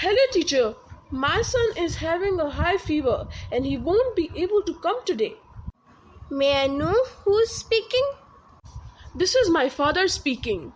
Hello, teacher. My son is having a high fever and he won't be able to come today. May I know who's speaking? This is my father speaking.